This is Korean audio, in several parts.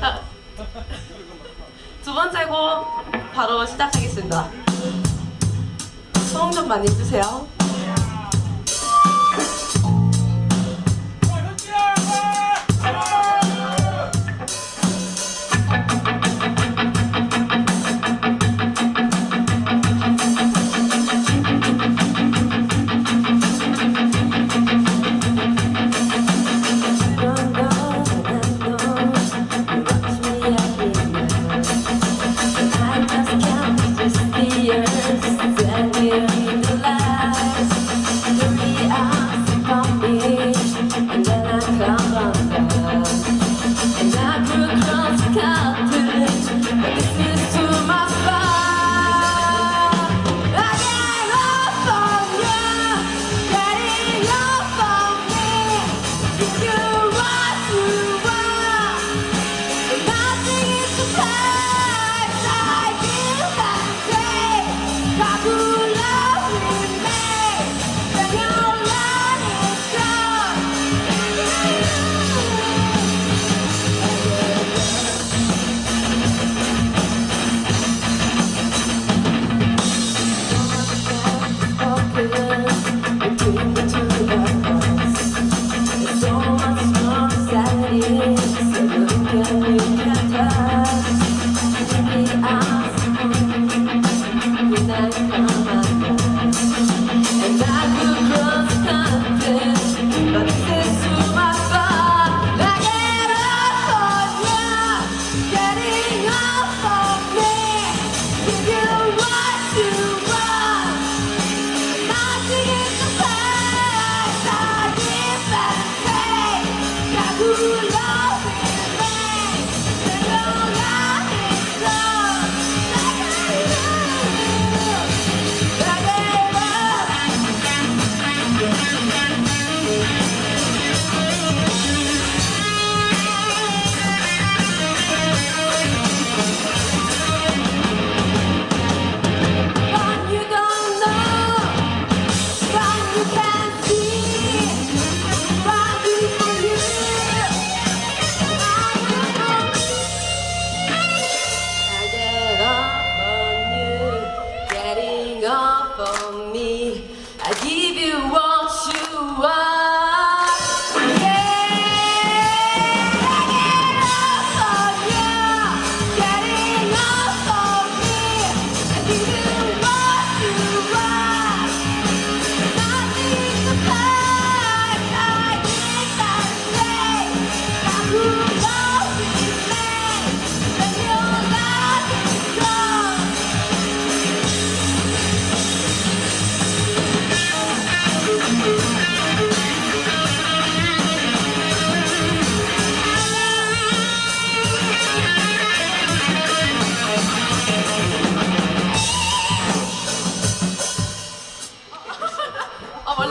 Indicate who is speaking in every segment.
Speaker 1: 자, 두 번째 곡 바로 시작하겠습니다. 소음 좀 많이 주세요.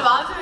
Speaker 1: 마음속에